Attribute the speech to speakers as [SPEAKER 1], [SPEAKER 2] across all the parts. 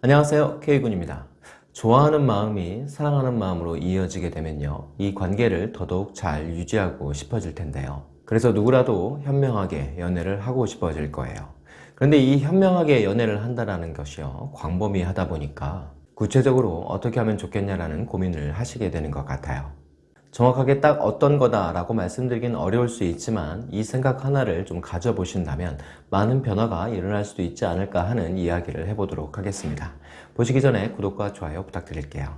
[SPEAKER 1] 안녕하세요. K군입니다. 좋아하는 마음이 사랑하는 마음으로 이어지게 되면요. 이 관계를 더더욱 잘 유지하고 싶어질 텐데요. 그래서 누구라도 현명하게 연애를 하고 싶어질 거예요. 그런데 이 현명하게 연애를 한다는 것이요. 광범위하다 보니까 구체적으로 어떻게 하면 좋겠냐라는 고민을 하시게 되는 것 같아요 정확하게 딱 어떤 거다 라고 말씀드리긴 어려울 수 있지만 이 생각 하나를 좀 가져보신다면 많은 변화가 일어날 수도 있지 않을까 하는 이야기를 해보도록 하겠습니다. 보시기 전에 구독과 좋아요 부탁드릴게요.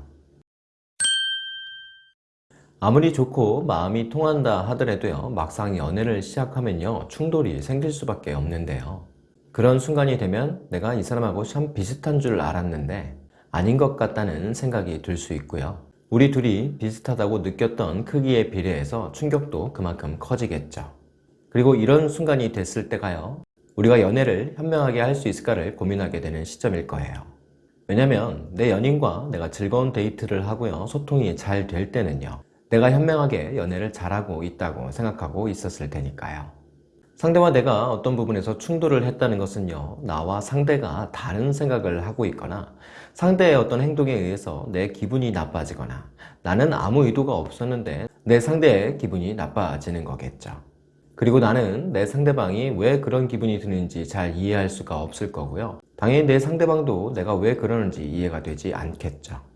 [SPEAKER 1] 아무리 좋고 마음이 통한다 하더라도요 막상 연애를 시작하면요 충돌이 생길 수밖에 없는데요. 그런 순간이 되면 내가 이 사람하고 참 비슷한 줄 알았는데 아닌 것 같다는 생각이 들 수 있고요 우리 둘이 비슷하다고 느꼈던 크기에 비례해서 충격도 그만큼 커지겠죠. 그리고 이런 순간이 됐을 때가요. 우리가 연애를 현명하게 할 수 있을까를 고민하게 되는 시점일 거예요. 왜냐면 내 연인과 내가 즐거운 데이트를 하고요. 소통이 잘 될 때는요. 내가 현명하게 연애를 잘하고 있다고 생각하고 있었을 테니까요. 상대와 내가 어떤 부분에서 충돌을 했다는 것은요 나와 상대가 다른 생각을 하고 있거나 상대의 어떤 행동에 의해서 내 기분이 나빠지거나 나는 아무 의도가 없었는데 내 상대의 기분이 나빠지는 거겠죠. 그리고 나는 내 상대방이 왜 그런 기분이 드는지 잘 이해할 수가 없을 거고요. 당연히 내 상대방도 내가 왜 그러는지 이해가 되지 않겠죠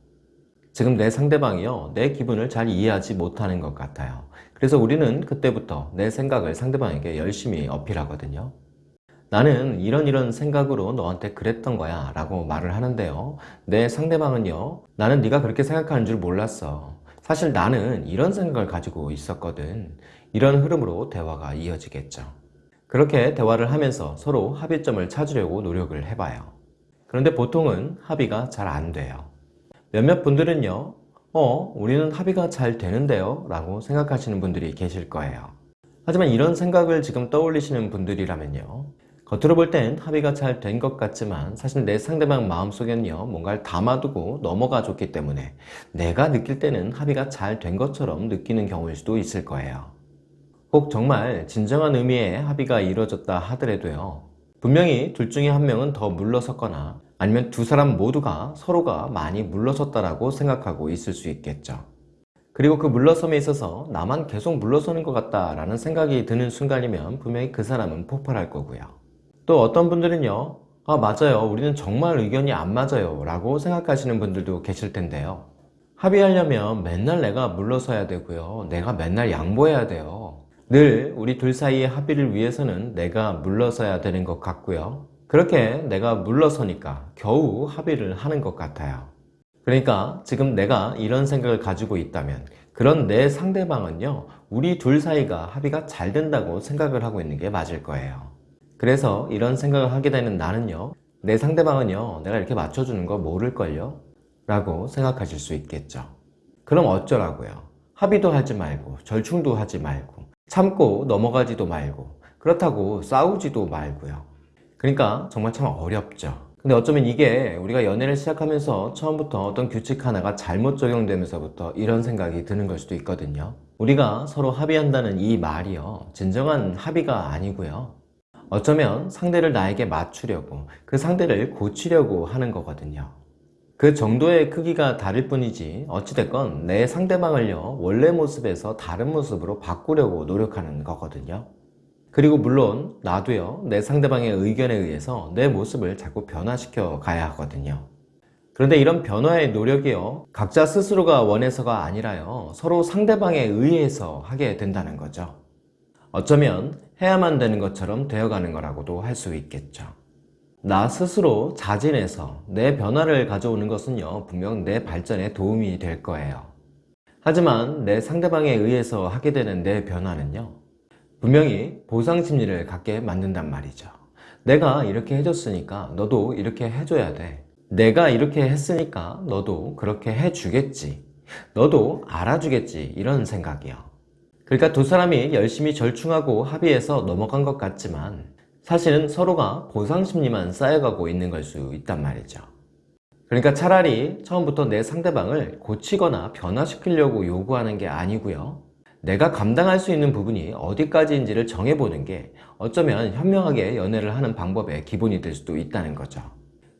[SPEAKER 1] 지금 내 상대방이요. 내 기분을 잘 이해하지 못하는 것 같아요. 그래서 우리는 그때부터 내 생각을 상대방에게 열심히 어필하거든요. 나는 이런 이런 생각으로 너한테 그랬던 거야 라고 말을 하는데요. 내 상대방은요 나는 네가 그렇게 생각하는 줄 몰랐어. 사실 나는 이런 생각을 가지고 있었거든. 이런 흐름으로 대화가 이어지겠죠. 그렇게 대화를 하면서 서로 합의점을 찾으려고 노력을 해봐요. 그런데 보통은 합의가 잘 안 돼요 몇몇 분들은요 어 우리는 합의가 잘 되는데요 라고 생각하시는 분들이 계실 거예요. 하지만 이런 생각을 지금 떠올리시는 분들이라면요 겉으로 볼 땐 합의가 잘 된 것 같지만 사실 내 상대방 마음속에는요 뭔가를 담아두고 넘어가 줬기 때문에 내가 느낄 때는 합의가 잘 된 것처럼 느끼는 경우일 수도 있을 거예요. 혹 정말 진정한 의미의 합의가 이루어졌다 하더라도요 분명히 둘 중에 한 명은 더 물러섰거나 아니면 두 사람 모두가 서로가 많이 물러섰다라고 생각하고 있을 수 있겠죠. 그리고 그 물러섬에 있어서 나만 계속 물러서는 것 같다라는 생각이 드는 순간이면 분명히 그 사람은 폭발할 거고요. 또 어떤 분들은요. 아 맞아요. 우리는 정말 의견이 안 맞아요. 라고 생각하시는 분들도 계실 텐데요. 합의하려면 맨날 내가 물러서야 되고요. 내가 맨날 양보해야 돼요. 늘 우리 둘 사이의 합의를 위해서는 내가 물러서야 되는 것 같고요. 그렇게 내가 물러서니까 겨우 합의를 하는 것 같아요. 그러니까 지금 내가 이런 생각을 가지고 있다면 그런 내 상대방은요 우리 둘 사이가 합의가 잘 된다고 생각을 하고 있는 게 맞을 거예요. 그래서 이런 생각을 하게 되는 나는요 내 상대방은요 내가 이렇게 맞춰주는 거 모를걸요? 라고 생각하실 수 있겠죠. 그럼 어쩌라고요? 합의도 하지 말고 절충도 하지 말고 참고 넘어가지도 말고 그렇다고 싸우지도 말고요. 그러니까 정말 참 어렵죠. 근데 어쩌면 이게 우리가 연애를 시작하면서 처음부터 어떤 규칙 하나가 잘못 적용되면서부터 이런 생각이 드는 걸 수도 있거든요. 우리가 서로 합의한다는 이 말이요. 진정한 합의가 아니고요. 어쩌면 상대를 나에게 맞추려고 그 상대를 고치려고 하는 거거든요. 그 정도의 크기가 다를 뿐이지 어찌됐건 내 상대방을요 원래 모습에서 다른 모습으로 바꾸려고 노력하는 거거든요 그리고 물론 나도요 내 상대방의 의견에 의해서 내 모습을 자꾸 변화시켜 가야 하거든요. 그런데 이런 변화의 노력이요 각자 스스로가 원해서가 아니라요 서로 상대방에 의해서 하게 된다는 거죠. 어쩌면 해야만 되는 것처럼 되어가는 거라고도 할 수 있겠죠. 나 스스로 자진해서 내 변화를 가져오는 것은요 분명 내 발전에 도움이 될 거예요. 하지만 내 상대방에 의해서 하게 되는 내 변화는요 분명히 보상 심리를 갖게 만든단 말이죠. 내가 이렇게 해줬으니까 너도 이렇게 해줘야 돼. 내가 이렇게 했으니까 너도 그렇게 해주겠지. 너도 알아주겠지 이런 생각이요. 그러니까 두 사람이 열심히 절충하고 합의해서 넘어간 것 같지만 사실은 서로가 보상심리만 쌓여가고 있는 걸 수 있단 말이죠. 그러니까 차라리 처음부터 내 상대방을 고치거나 변화시키려고 요구하는 게 아니고요 내가 감당할 수 있는 부분이 어디까지인지를 정해보는 게 어쩌면 현명하게 연애를 하는 방법의 기본이 될 수도 있다는 거죠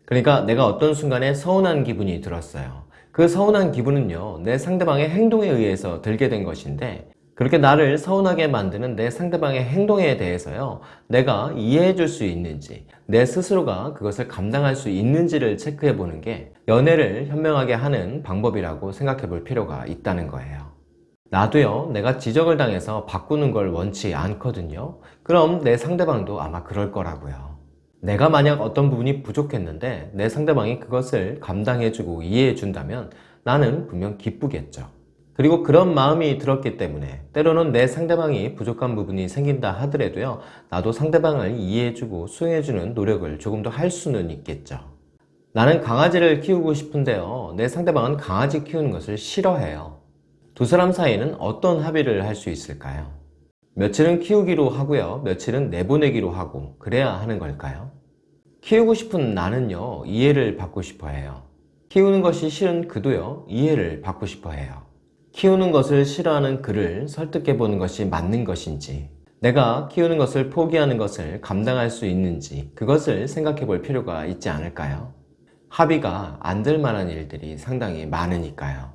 [SPEAKER 1] 그러니까 내가 어떤 순간에 서운한 기분이 들었어요. 그 서운한 기분은요, 내 상대방의 행동에 의해서 들게 된 것인데, 그렇게 나를 서운하게 만드는 내 상대방의 행동에 대해서요, 내가 이해해 줄 수 있는지, 내 스스로가 그것을 감당할 수 있는지를 체크해 보는 게 연애를 현명하게 하는 방법이라고 생각해 볼 필요가 있다는 거예요. 나도요, 내가 지적을 당해서 바꾸는 걸 원치 않거든요. 그럼 내 상대방도 아마 그럴 거라고요. 내가 만약 어떤 부분이 부족했는데 내 상대방이 그것을 감당해주고 이해해준다면 나는 분명 기쁘겠죠. 그리고 그런 마음이 들었기 때문에 때로는 내 상대방이 부족한 부분이 생긴다 하더라도요, 나도 상대방을 이해해주고 수용해주는 노력을 조금 더 할 수는 있겠죠. 나는 강아지를 키우고 싶은데요, 내 상대방은 강아지 키우는 것을 싫어해요. 두 사람 사이에는 어떤 합의를 할 수 있을까요? 며칠은 키우기로 하고요, 며칠은 내보내기로 하고, 그래야 하는 걸까요? 키우고 싶은 나는요, 이해를 받고 싶어 해요. 키우는 것이 싫은 그도요, 이해를 받고 싶어 해요. 키우는 것을 싫어하는 그를 설득해 보는 것이 맞는 것인지, 내가 키우는 것을 포기하는 것을 감당할 수 있는지, 그것을 생각해 볼 필요가 있지 않을까요? 합의가 안 될 만한 일들이 상당히 많으니까요.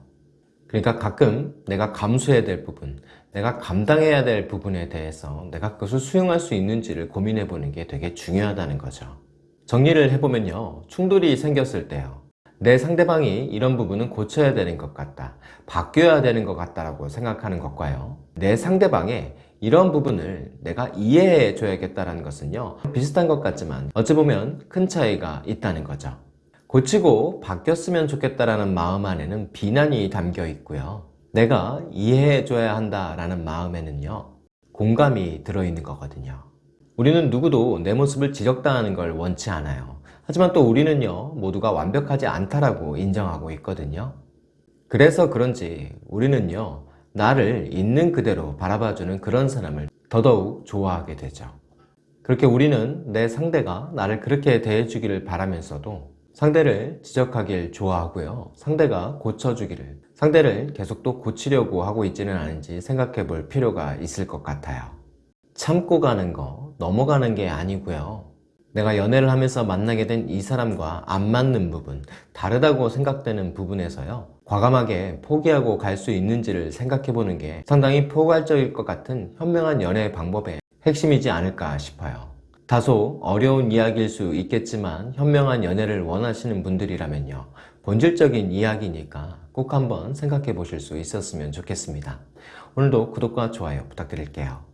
[SPEAKER 1] 그러니까 가끔 내가 감수해야 될 부분, 내가 감당해야 될 부분에 대해서 내가 그것을 수용할 수 있는지를 고민해 보는 게 되게 중요하다는 거죠. 정리를 해보면요. 충돌이 생겼을 때요. 내 상대방이 이런 부분은 고쳐야 되는 것 같다. 바뀌어야 되는 것 같다라고 생각하는 것과요. 내 상대방의 이런 부분을 내가 이해해 줘야겠다는 것은요. 비슷한 것 같지만 어찌 보면 큰 차이가 있다는 거죠. 고치고 바뀌었으면 좋겠다라는 마음 안에는 비난이 담겨 있고요. 내가 이해해 줘야 한다라는 마음에는요. 공감이 들어있는 거거든요. 우리는 누구도 내 모습을 지적당하는 걸 원치 않아요. 하지만 또 우리는요, 모두가 완벽하지 않다라고 인정하고 있거든요. 그래서 그런지 우리는요, 나를 있는 그대로 바라봐주는 그런 사람을 더더욱 좋아하게 되죠. 그렇게 우리는 내 상대가 나를 그렇게 대해주기를 바라면서도 상대를 지적하길 좋아하고요. 상대가 고쳐주기를, 상대를 계속 또 고치려고 하고 있지는 않은지 생각해 볼 필요가 있을 것 같아요. 참고 가는 거, 넘어가는 게 아니고요. 내가 연애를 하면서 만나게 된 이 사람과 안 맞는 부분, 다르다고 생각되는 부분에서요. 과감하게 포기하고 갈 수 있는지를 생각해 보는 게 상당히 포괄적일 것 같은 현명한 연애 방법의 핵심이지 않을까 싶어요. 다소 어려운 이야기일 수 있겠지만 현명한 연애를 원하시는 분들이라면요. 본질적인 이야기니까 꼭 한번 생각해 보실 수 있었으면 좋겠습니다. 오늘도 구독과 좋아요 부탁드릴게요.